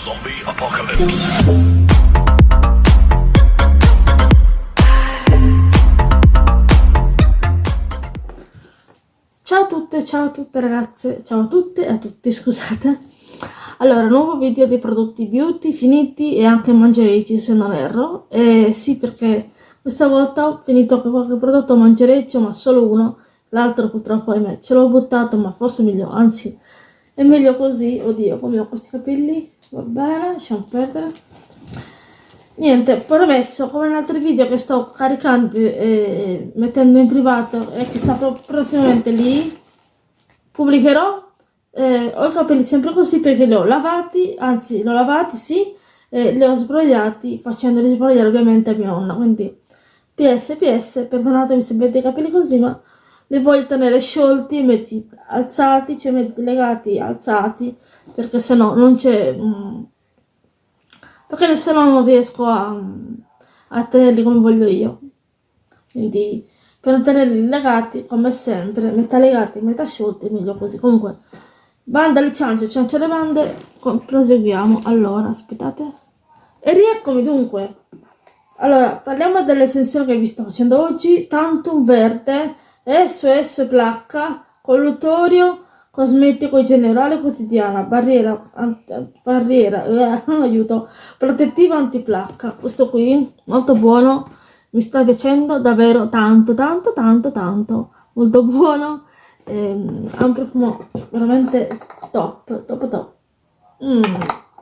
Zombie Apocalypse. Ciao a tutte, ciao a tutte ragazze, ciao a tutte e a tutti, scusate. Allora, nuovo video dei prodotti beauty finiti e anche mangerecci se non erro. E sì, perché questa volta ho finito qualche prodotto mangereccio, ma solo uno. L'altro purtroppo, ahimè, ce l'ho buttato, ma forse meglio, anzi, è meglio così. Oddio, come ho questi capelli. Va bene, lasciamo perdere. Niente, poi ho messo come in altri video che sto caricando e mettendo in privato e che sta prossimamente lì, pubblicherò eh, ho i capelli sempre così perché li ho lavati, anzi li ho lavati sì, e li ho sbrogliati facendoli sbrogliare ovviamente a mia nonna, quindi PS, PS, perdonatemi se vedete i capelli così, ma li voglio tenere sciolti, mezzi alzati, cioè mezzi legati, alzati, perché se no non c'è... Mm, perché se no non riesco a, a tenerli come voglio io. Quindi per tenerli legati, come sempre, metà legati, metà sciolti, meglio così. Comunque, Banda le ciance, ciance le bande, proseguiamo. Allora, aspettate. E rieccomi dunque. Allora, parliamo dell'estensione che vi sto facendo oggi. Tantum verde, SOS placca, colluttorio, cosmetico generale quotidiana, barriera, barriera, eh, aiuto, protettiva antiplacca. Questo qui, molto buono, mi sta piacendo davvero tanto, tanto, tanto, tanto. Molto buono ehm, ha un profumo veramente top, top top. Mm,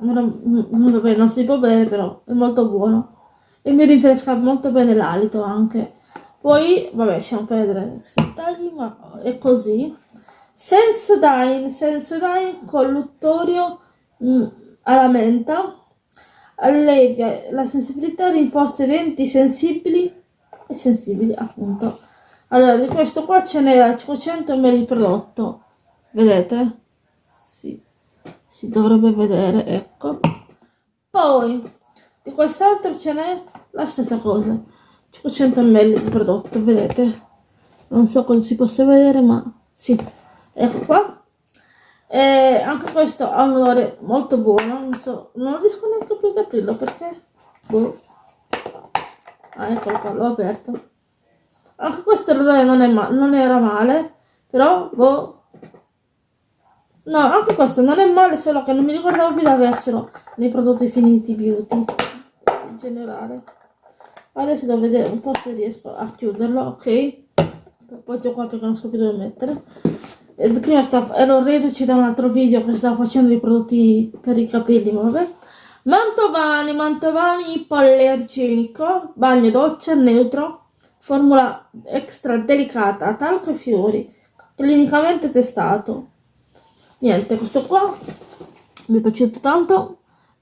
non, non, non si può bere però, è molto buono. E mi rinfresca molto bene l'alito anche. Poi, vabbè, lasciamo perdere questi dettagli, ma è così. Sensodyne, Sensodyne colluttorio mm, alla menta, allevia la sensibilità, rinforza i denti sensibili e sensibili appunto allora, di questo qua ce n'era 500 ml di prodotto. Vedete? Sì, si dovrebbe vedere, ecco. Poi, di quest'altro ce n'è la stessa cosa. 500 ml di prodotto, vedete? Non so cosa si possa vedere, ma sì. Ecco qua. E anche questo ha un odore molto buono, non so, non riesco neanche più ad aprirlo perché... Boh. Ah, eccolo qua, l'ho aperto. Anche questo l'odore non, non era male, però, boh. No, anche questo non è male, solo che non mi ricordavo più di avercelo nei prodotti finiti beauty, in generale. Adesso devo vedere un po' se riesco a chiuderlo, ok? Appoggio qua perché non so più dove mettere. E prima stavo, ero reduce da un altro video che stavo facendo dei prodotti per i capelli, ma vabbè. Mantovani, Mantovani ipoallergenico, bagno doccia neutro, formula extra delicata, talco e fiori, clinicamente testato. Niente, questo qua mi è piaciuto tanto.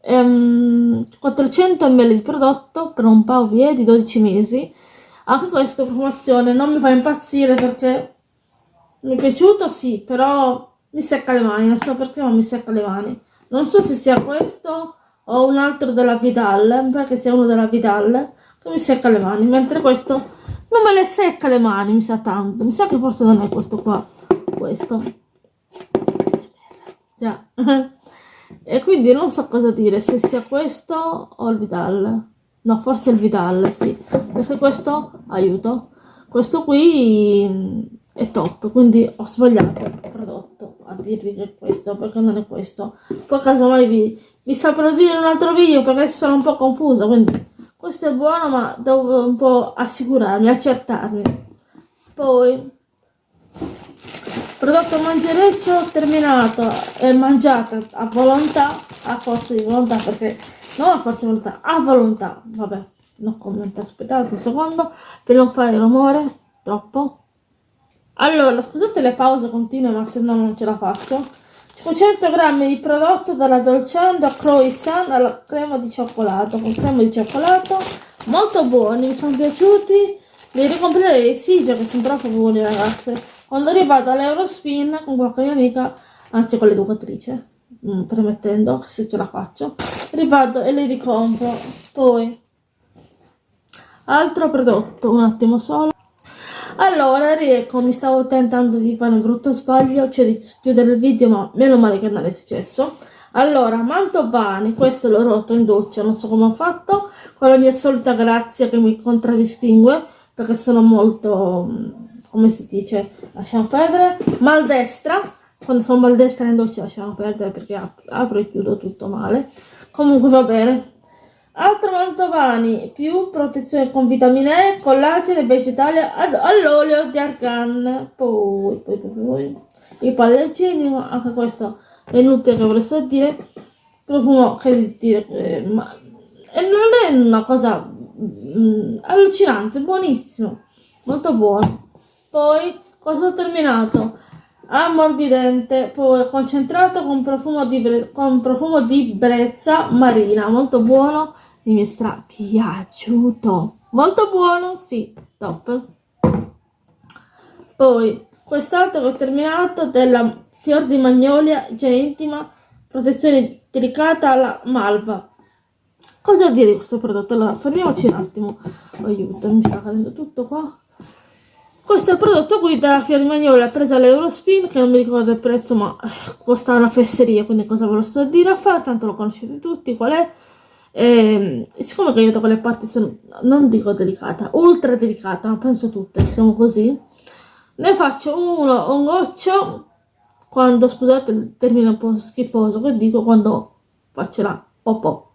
Ehm, 400 ml di prodotto per un paio di 12 mesi. Anche questa profumazione non mi fa impazzire perché mi è piaciuto, sì, però mi secca le mani, non so perché ma mi secca le mani. Non so se sia questo o un altro della Vidal, perché sia uno della Vidal, che mi secca le mani, mentre questo non me le secca le mani, mi sa tanto. Mi sa che forse non è questo qua. Questo. Già. e quindi non so cosa dire, se sia questo o il Vidal. No, forse il Vidal, sì. Perché questo, aiuto, questo qui mm, è top, quindi ho sbagliato il prodotto a dirvi che è questo, perché non è questo. Poi casomai vi, vi saprò dire in un altro video perché sono un po' confusa, quindi questo è buono ma devo un po' assicurarmi, accertarmi. Poi, prodotto mangereccio terminato e mangiato a volontà, a forza di volontà perché non a forza di volontà, a volontà, vabbè, non commento, aspettate un secondo per non fare rumore troppo. Allora, scusate le pause continue ma se no non ce la faccio. 500 grammi di prodotto dalla Dolcendo Croissant alla crema di cioccolato con crema di cioccolato molto buoni mi sono piaciuti li ricomprerei sì perché sono troppo buoni ragazze quando arrivato all'Eurospin con qualche mia amica anzi con l'educatrice mm, permettendo se ce la faccio rivado e li ricompro poi altro prodotto un attimo solo allora, riecco, mi stavo tentando di fare un brutto sbaglio, cioè di chiudere il video, ma meno male che non è successo. allora Mantovani questo l'ho rotto in doccia non so come ho fatto con la mia solita grazia che mi contraddistingue perché sono molto come si dice lasciamo perdere. Maldestra quando sono maldestra in doccia lasciamo perdere perché apro e chiudo tutto male. Comunque va bene. Altro mantovani più protezione con vitamine E collagene vegetali all'olio di argan. Poi, poi, poi, poi. Il pallercino anche questo è inutile che volesse dire. Profumo che dire eh, ma e non è una cosa mm, allucinante buonissimo molto buono poi cosa ho terminato ammorbidente, poi concentrato con profumo di, con profumo di brezza marina, molto buono e mi stra piaciuto, molto buono, sì, top. Poi quest'altro che ho terminato della Fior di Magnolia, già intima, protezione delicata alla malva. Cosa dire di questo prodotto? Allora, fermiamoci un attimo. Aiuto, mi sta cadendo tutto qua. Questo è il prodotto qui dalla Fior di Magnolia, presa l'Eurospin, che non mi ricordo il prezzo, ma costa una fesseria, quindi cosa ve lo sto a dire a fare, tanto lo conoscete tutti, qual è. E, siccome che io da quelle parti sono, non dico delicata, ultra delicata, ma penso tutte, siamo così, ne faccio uno, un goccio, quando, scusate il termine un po' schifoso che dico, quando faccio la popò.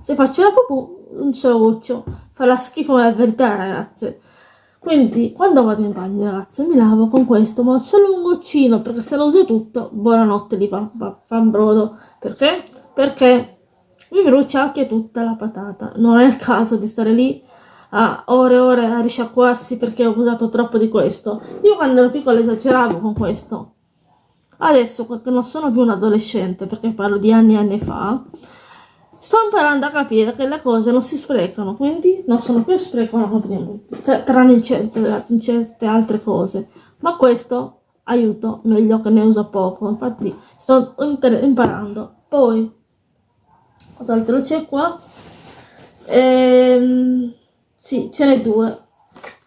Se faccio la popò, un solo goccio, fa la schifo la verità ragazze. Quindi quando vado in bagno ragazzi mi lavo con questo ma solo un goccino perché se lo uso tutto buonanotte li fa, fa, fa un brodo. Perché? perché mi brucia anche tutta la patata. Non è il caso di stare lì a ore e ore a risciacquarsi perché ho usato troppo di questo. Io quando ero piccola esageravo con questo. Adesso che non sono più un adolescente perché parlo di anni e anni fa Sto imparando a capire che le cose non si sprecano, quindi non sono più prima, cioè, tranne in certe, in certe altre cose. Ma questo aiuto meglio che ne uso poco, infatti sto imparando. Poi, cos'altro c'è qua? Ehm, sì, ce n'è due.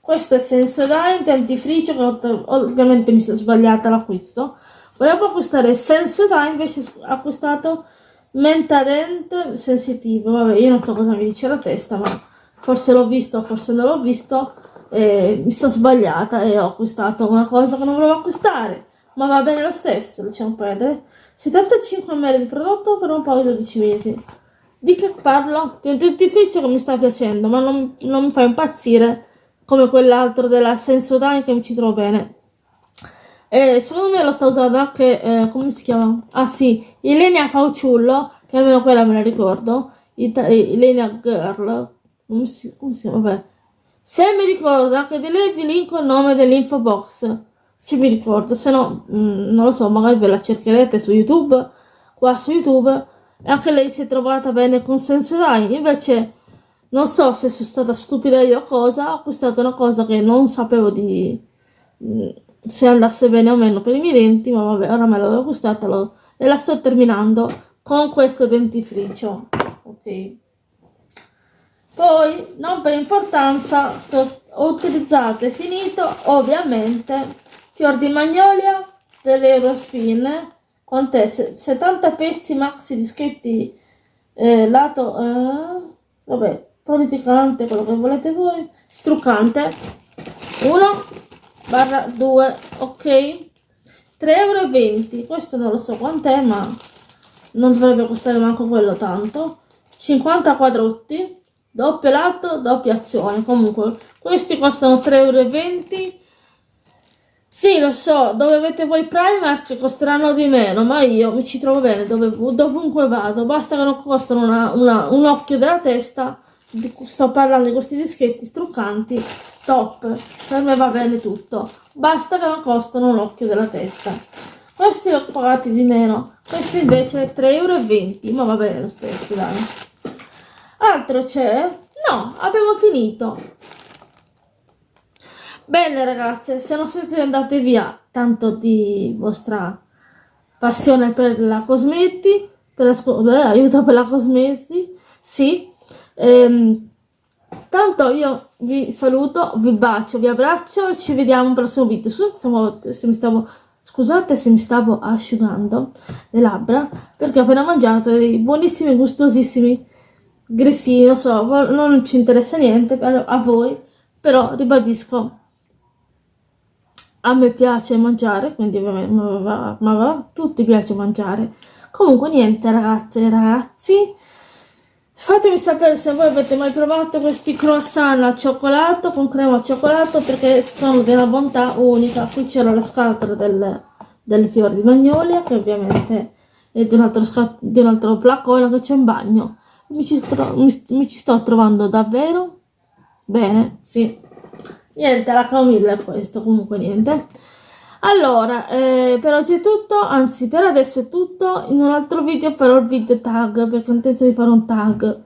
Questo è Sensodyne dentifricio che ovviamente mi sono sbagliata l'acquisto. Volevo acquistare Sensodyne, invece ho acquistato Mentadent sensitivo, vabbè io non so cosa mi dice la testa ma forse l'ho visto, forse non l'ho visto e mi sono sbagliata e ho acquistato una cosa che non volevo acquistare. Ma va bene lo stesso, lasciamo perdere. 75 ml di prodotto per un paio di 12 mesi. Di che parlo? di un dentifricio che mi sta piacendo ma non, non mi fa impazzire come quell'altro della Sensodyne che mi ci trovo bene e secondo me lo sta usando anche, eh, come si chiama? Ah sì, Ilenia Pauciullo, che almeno quella me la ricordo, Ita Ilenia Girl, come si, come si chiama? Vabbè. Se mi ricordo anche di lei vi linko il nome dell'info box, se mi ricordo, se no, mh, mm, non lo so, magari ve la cercherete su YouTube, qua su YouTube, e anche lei si è trovata bene con Sensodyne, invece non so se sono stata stupida io o cosa, ho acquistato una cosa che non sapevo di... Se andasse bene o meno per i miei denti, ma vabbè, ora me l'avevo acquistata lo, e la sto terminando con questo dentifricio. Ok. Poi, non per importanza, sto, ho utilizzato e finito, ovviamente, fior di magnolia dell'Eurospin, con te 70 pezzi maxi dischetti eh, lato, eh, vabbè, tonificante, quello che volete voi, struccante, uno, barra 2 ok. 3,20 euro questo non lo so quant'è ma non dovrebbe costare manco quello tanto. 50 quadrotti doppio lato doppia azione. Comunque questi costano 3,20 euro sì, lo so, dove avete voi Primark costeranno di meno, ma io mi ci trovo bene dove, dovunque vado, basta che non costano una, una, un occhio della testa, sto parlando di questi dischetti struccanti top, per me va bene tutto, basta che non costano un occhio della testa. Questi li ho pagati di meno, questi invece 3,20 euro, ma va bene lo stesso, dai. Altro c'è? No, abbiamo finito. Bene ragazze, se non siete andate via tanto di vostra passione per la cosmeti, per la, beh, aiuto per la cosmeti, sì, ehm, Tanto io vi saluto, vi bacio, vi abbraccio e ci vediamo al prossimo video. Scusate se mi stavo, Scusate se mi stavo asciugando le labbra perché ho appena mangiato dei buonissimi, gustosissimi grissini, non so, non ci interessa niente a voi, però ribadisco, a me piace mangiare, quindi ma, ma, ma tutti piace mangiare. Comunque niente ragazze e ragazzi, Fatemi sapere se voi avete mai provato questi croissant al cioccolato con crema al cioccolato perché sono una bontà unica. Qui c'era la scatola del, del fiore di magnolia che ovviamente è di un altro, di un altro flacone che c'è in bagno. Mi ci, sto, mi, mi ci sto trovando davvero bene, sì. Niente, la camomilla è questo, comunque niente. Allora, eh, per oggi è tutto, anzi per adesso è tutto, in un altro video farò il video tag, perché ho intenzione di fare un tag.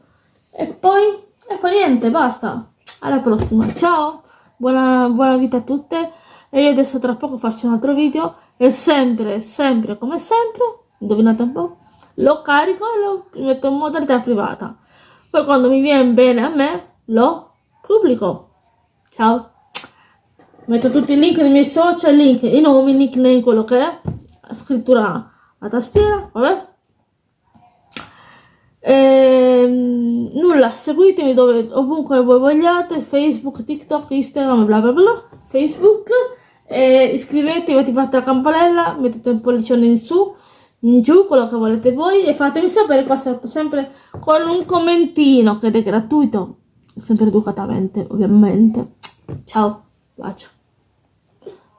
E poi, e poi niente, basta. Alla prossima, ciao, buona, buona vita a tutte, e io adesso tra poco faccio un altro video, e sempre, sempre, come sempre, indovinate un po', lo carico e lo metto in modalità privata. Poi quando mi viene bene a me, lo pubblico. Ciao! Metto tutti i link dei miei social, link, i nomi, nickname, quello che è, scrittura a tastiera, vabbè. E, ehm, nulla, seguitemi dove, ovunque voi vogliate, Facebook, TikTok, Instagram, bla bla bla, Facebook, e iscrivetevi, attivate la campanella, mettete un pollicione in su, in giù, quello che volete voi, e fatemi sapere qua sotto, sempre con un commentino, che è gratuito, sempre educatamente, ovviamente. Ciao, bacio.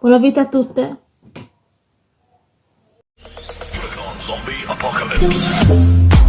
Buona vita a tutte. Zombie Apocalypse.